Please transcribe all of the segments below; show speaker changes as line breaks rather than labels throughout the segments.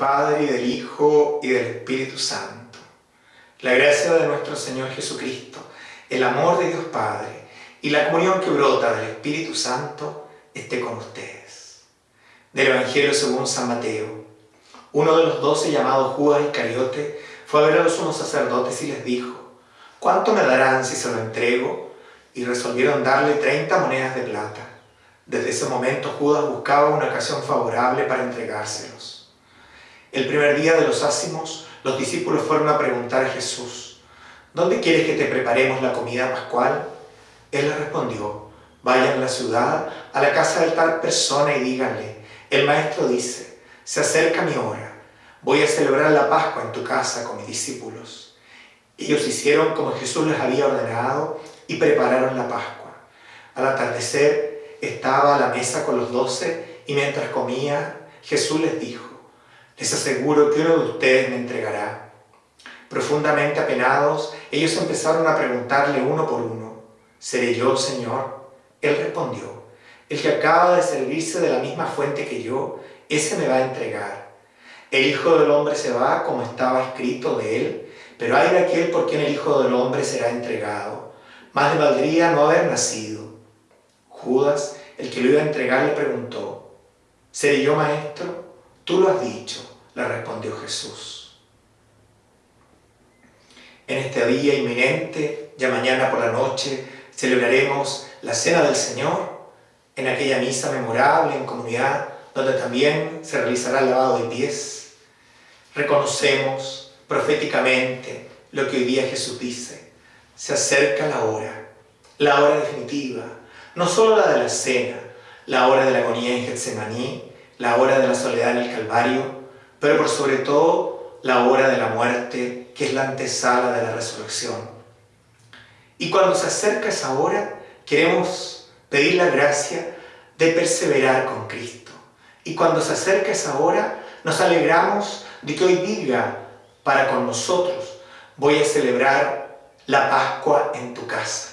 Padre, y del Hijo, y del Espíritu Santo. La gracia de nuestro Señor Jesucristo, el amor de Dios Padre, y la comunión que brota del Espíritu Santo, esté con ustedes. Del Evangelio según San Mateo. Uno de los doce llamados Judas Iscariote fue a ver a los sumos sacerdotes y les dijo, ¿cuánto me darán si se lo entrego? Y resolvieron darle treinta monedas de plata. Desde ese momento Judas buscaba una ocasión favorable para entregárselos. El primer día de los ácimos, los discípulos fueron a preguntar a Jesús, ¿dónde quieres que te preparemos la comida pascual? Él les respondió, vayan a la ciudad, a la casa de tal persona y díganle, el maestro dice, se acerca mi hora, voy a celebrar la Pascua en tu casa con mis discípulos. Ellos hicieron como Jesús les había ordenado y prepararon la Pascua. Al atardecer estaba a la mesa con los doce y mientras comía, Jesús les dijo, les aseguro que uno de ustedes me entregará. Profundamente apenados, ellos empezaron a preguntarle uno por uno, ¿seré yo, Señor? Él respondió, el que acaba de servirse de la misma fuente que yo, ese me va a entregar. El Hijo del Hombre se va como estaba escrito de él, pero hay de aquel por quien el Hijo del Hombre será entregado. Más le valdría no haber nacido. Judas, el que lo iba a entregar, le preguntó, ¿seré yo maestro? Tú lo has dicho, le respondió Jesús. En este día inminente, ya mañana por la noche, celebraremos la Cena del Señor, en aquella misa memorable en comunidad, donde también se realizará el lavado de pies. Reconocemos proféticamente lo que hoy día Jesús dice. Se acerca la hora, la hora definitiva, no solo la de la cena, la hora de la agonía en Getsemaní, la hora de la soledad en el Calvario, pero por sobre todo la hora de la muerte, que es la antesala de la resurrección. Y cuando se acerca esa hora, queremos pedir la gracia de perseverar con Cristo. Y cuando se acerca esa hora, nos alegramos de que hoy diga para con nosotros, voy a celebrar la Pascua en tu casa.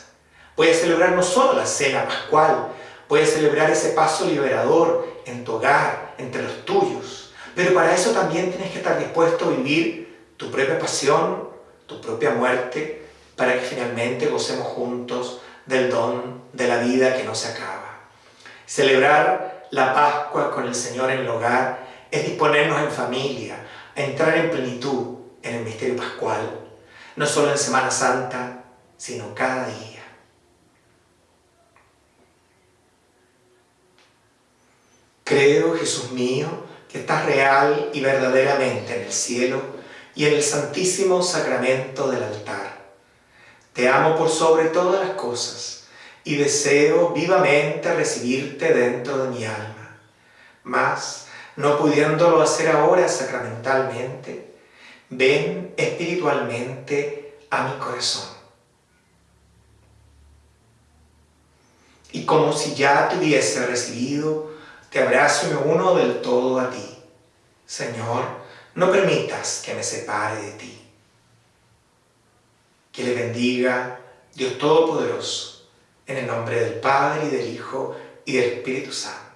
Voy a celebrar no solo la cena pascual, voy a celebrar ese paso liberador en tu hogar, entre los tuyos. Pero para eso también tienes que estar dispuesto a vivir tu propia pasión, tu propia muerte, para que finalmente gocemos juntos del don de la vida que no se acaba. Celebrar la Pascua con el Señor en el hogar es disponernos en familia, a entrar en plenitud en el misterio pascual, no solo en Semana Santa, sino cada día. Creo, Jesús mío, que estás real y verdaderamente en el cielo y en el santísimo sacramento del altar. Te amo por sobre todas las cosas y deseo vivamente recibirte dentro de mi alma. Mas, no pudiéndolo hacer ahora sacramentalmente, ven espiritualmente a mi corazón. Y como si ya te hubiese recibido, te abrazo y me uno del todo a ti. Señor, no permitas que me separe de ti. Que le bendiga Dios Todopoderoso, en el nombre del Padre, y del Hijo, y del Espíritu Santo.